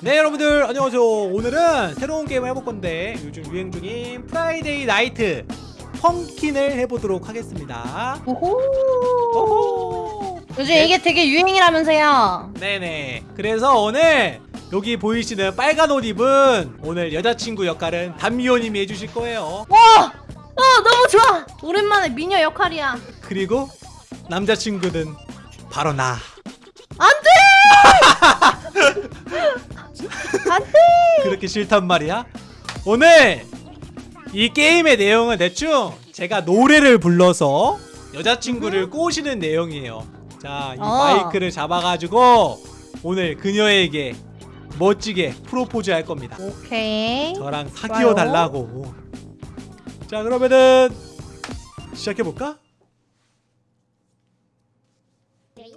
네 여러분들 안녕하세요 오늘은 새로운 게임을 해볼 건데 요즘 유행 중인 Friday Night Funkin'을 해보도록 하겠습니다 오호. 오호 요즘 네. 이게 되게 유행이라면서요. 네네 그래서 오늘 여기 보이시는 빨간 옷 입은 오늘 여자친구 역할은 담미호님이 해주실 거예요 와, 어 너무 좋아. 오랜만에 미녀 역할이야. 그리고 남자친구는 바로 나 안돼. 안돼. 그렇게 싫단 말이야? 오늘 이 게임의 내용은 대충 제가 노래를 불러서 여자친구를 꼬시는 내용이에요. 자, 이 어. 마이크를 잡아가지고 오늘 그녀에게 멋지게 프로포즈 할 겁니다. 오케이. 저랑 사귀어 달라고. 자, 그러면은 시작해볼까?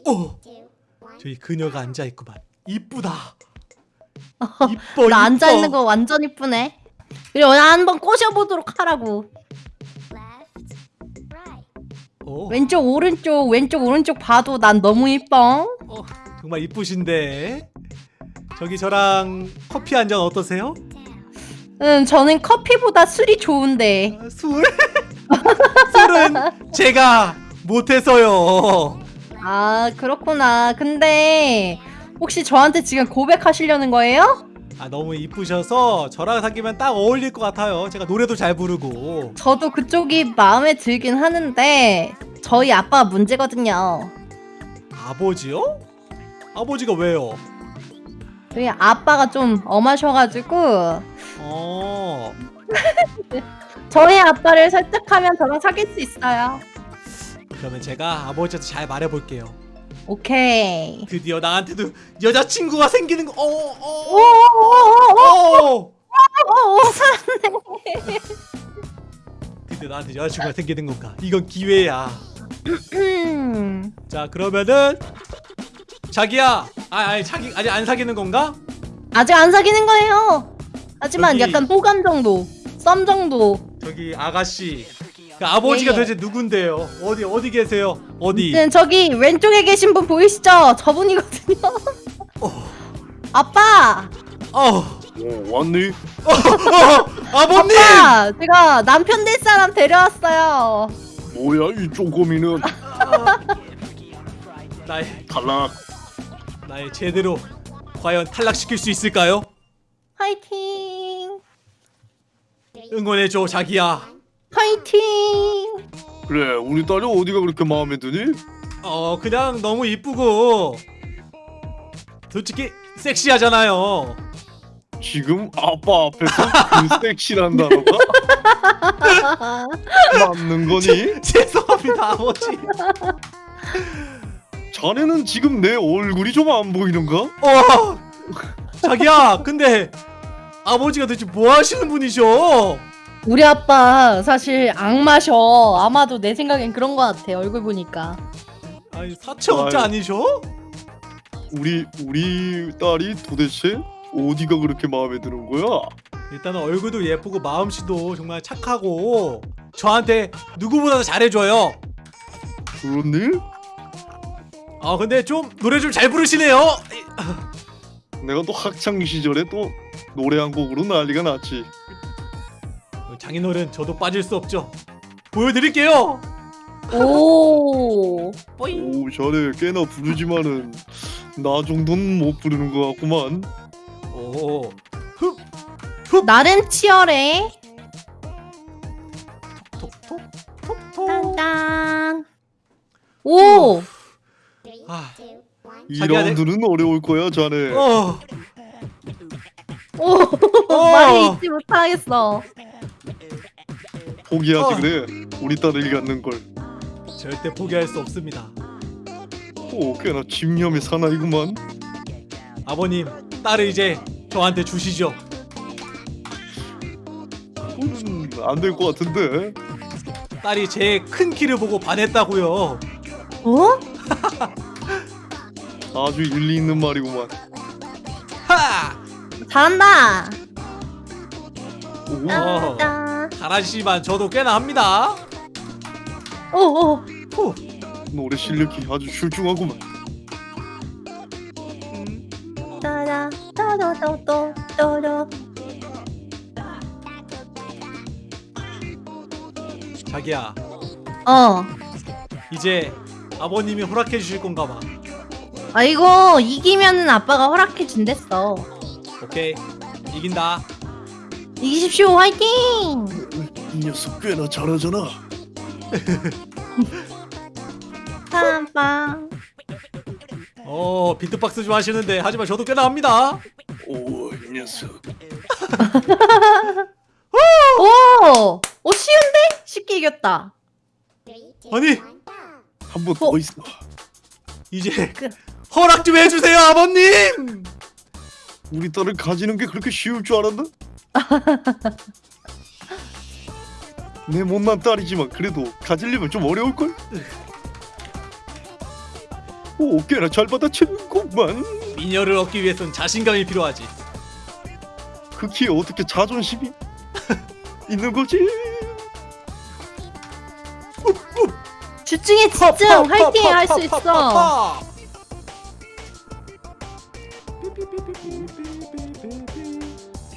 오! 저기 그녀가 앉아있구만. 이쁘다. 이뻐, 나 앉아. 있는 거 완전 이쁘네. 그리고 나 한번 꼬셔보도록 하라고. 오. 왼쪽 오른쪽 왼쪽 오른쪽 봐도 난 너무 이뻐. 어, 정말 이쁘신데 저기 저랑 커피 한 잔 어떠세요? 응, 저는 커피보다 술이 좋은데. 아, 술? 술은 제가 못해서요 아 그렇구나. 근데 혹시 저한테 지금 고백하시려는 거예요? 아 너무 이쁘셔서 저랑 사귀면 딱 어울릴 것 같아요 제가 노래도 잘 부르고 저도 그쪽이 마음에 들긴 하는데 저희 아빠가 문제거든요. 아버지요? 아버지가 왜요? 저희 아빠가 좀 엄하셔가지고 어 저희 아빠를 설득하면 저랑 사귈 수 있어요. 그러면 제가 아버지한테 잘 말해볼게요 오케이. 드디어 나한테도 여자친구가 생기는 거 어 어어 오오오오오 어, 살았네. 드디어 나한테 여자친구가 생기는 건가 이건 기회야 음. 자 그러면은 자기야 아 아니 자기 아직 안 사귀는 건가? 아직 안 사귀는 거예요. 하지만 여기- 약간 호감 정도, 썸 정도. 저기 아가씨 그 아버지가 예, 예. 도대체 누군데요? 어디 어디 계세요? 어디? 네, 저기 왼쪽에 계신 분 보이시죠? 저분이거든요. 어. 아빠, 어, 어, 왔니? 어 아버님! 아빠, 제가 남편 될 사람 데려왔어요. 뭐야 이 쪼꼬미는 나의 탈락 나의 제대로 과연 탈락시킬 수 있을까요? 화이팅, 응원해줘 자기야. 화이팅. 그래 우리 딸이 어디가 그렇게 마음에 드니? 어 그냥 너무 이쁘고 솔직히 섹시하잖아요. 지금 아빠 앞에서 그 섹시란 단어가 맞는 거니? 죄송합니다 아버지. 자네는 지금 내 얼굴이 좀 안 보이는가? 어 자기야 근데 아버지가 도대체 뭐 하시는 분이셔? 우리 아빠 사실 악마셔. 아마도 내 생각엔 그런 것 같아. 얼굴 보니까. 아니 사채업자. 아니셔? 우리 우리 딸이 도대체 어디가 그렇게 마음에 드는 거야? 일단은 얼굴도 예쁘고 마음씨도 정말 착하고 저한테 누구보다도 잘해줘요. 그렇니? 아 근데 좀 노래 좀 잘 부르시네요. 내가 또 학창 시절에 또 노래 한 곡으로 난리가 났지. 장인어른 저도 빠질 수 없죠. 보여드릴게요. 오. 뽀잉. 오 자네 꽤나 부르지만은 나 정도는 못 부르는 것 같구만. 오. 나름 치열해. 톡톡 톡톡. 딴딴. 오. 아. 이 자기야, 라운드는 어려울 거야 자네. 어. 오. 어. 말을 잊지 못하겠어. 포기하지 어. 그래. 우리 딸을 갖는 걸. 절대 포기할 수 없습니다. 오 꽤나 집념의 사나이구만. 아버님, 딸을 이제 저한테 주시죠. 음, 안될 것 같은데. 딸이 제 큰 키를 보고 반했다고요. 어? 아주 일리 있는 말이구만. 하! 잘한다. 오, 어. 잘하시지만 저도 꽤나 합니다. 오, 오. 후. 노래 실력이 아주 출중하구만. 음. 따라 따라따따따따 자기야 어. 이제 아버님이 허락해 주실 건가 봐 아 이거 이기면은 아빠가 허락해 준댔어. 오케이 이긴다 이기십시오 화이팅! 이 녀석 꽤나 잘하잖아. 빰빰. 어 비트박스 좀 하시는데 하지만 저도 꽤나 합니다 오, 이 녀석. 오! 오 쉬운데? 쉽게 이겼다. 아니 한번 어? 더 있어. 이제 그- 허락 좀 해주세요 아버님 우리 딸을 가지는 게 그렇게 쉬울 줄 알았나? 내 못난 딸이지만 그래도 가지려면 좀 어려울 걸. 오, 꽤나 잘 받아치는구만. 미녀를 얻기 위해선 자신감이 필요하지 그 키에 어떻게 자존심이 있는 거지? 집중해 집중 화이팅 할 수 있어.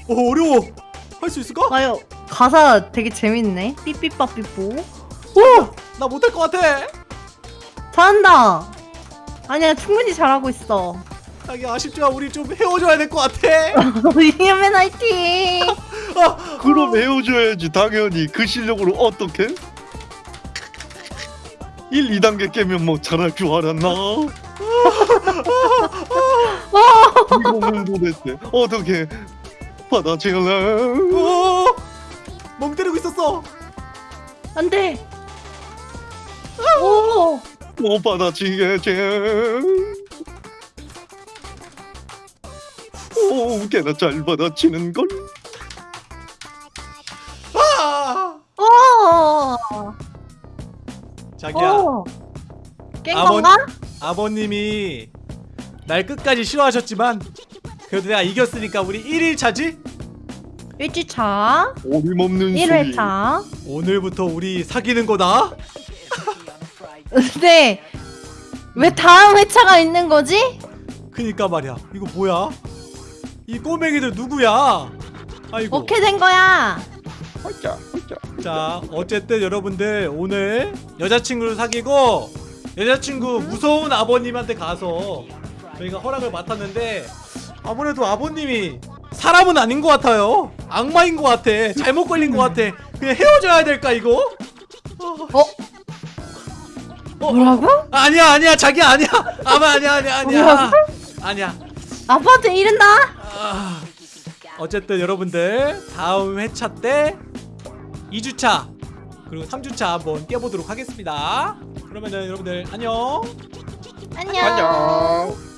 오 어려워 할 수 있을까? 아유 가사 되게 재밌네. 삐삐빠삐뽀. 오 나 못할 것 같아 잘한다. 아니야 충분히 잘하고 있어. 자기 아쉽지만 우리 좀 헤어져야 될 것 같아 이겨면 화이팅. 아, 그럼 헤어져야지 당연히 그 실력으로 어떻게? 1, 2단계 깨면 뭐 잘할 줄 알았나? 이거는 도대체 어떻게 받아칠래? 오, 멍 때리고 있었어 안 돼. 오. 못 받아치겠지 오 꽤나 잘 받아치는 걸 아, 오. 자기야 오. 깬 아버- 건가? 아버님이 날 끝까지 싫어하셨지만 그래도 내가 이겼으니까 우리 1일 차지? 1주차, 어림없는 소리 1회차. 오늘부터 우리 사귀는 거다? 근데 왜 다음 회차가 있는 거지? 그니까 말이야 이거 뭐야? 이 꼬맹이들 누구야? 아이고 어떻게 된 거야? 홀짝 홀짝 자 어쨌든 여러분들 오늘 여자친구를 사귀고 여자친구 무서운 아버님한테 가서 저희가 허락을 맡았는데 아무래도 아버님이 사람은 아닌 것 같아요 악마인 것 같아 잘못 걸린 것 같아 그냥 헤어져야 될까 이거? 어? 뭐라고? 아니야 아니야 자기야 아니야 아마 아니야 아니야 아니야 뭐라고? 아니야 아빠한테 이른다? 아, 어쨌든 여러분들 다음 회차 때 2주차 그리고 3주차 한번 깨보도록 하겠습니다 그러면은 여러분들 안녕 안녕. 안녕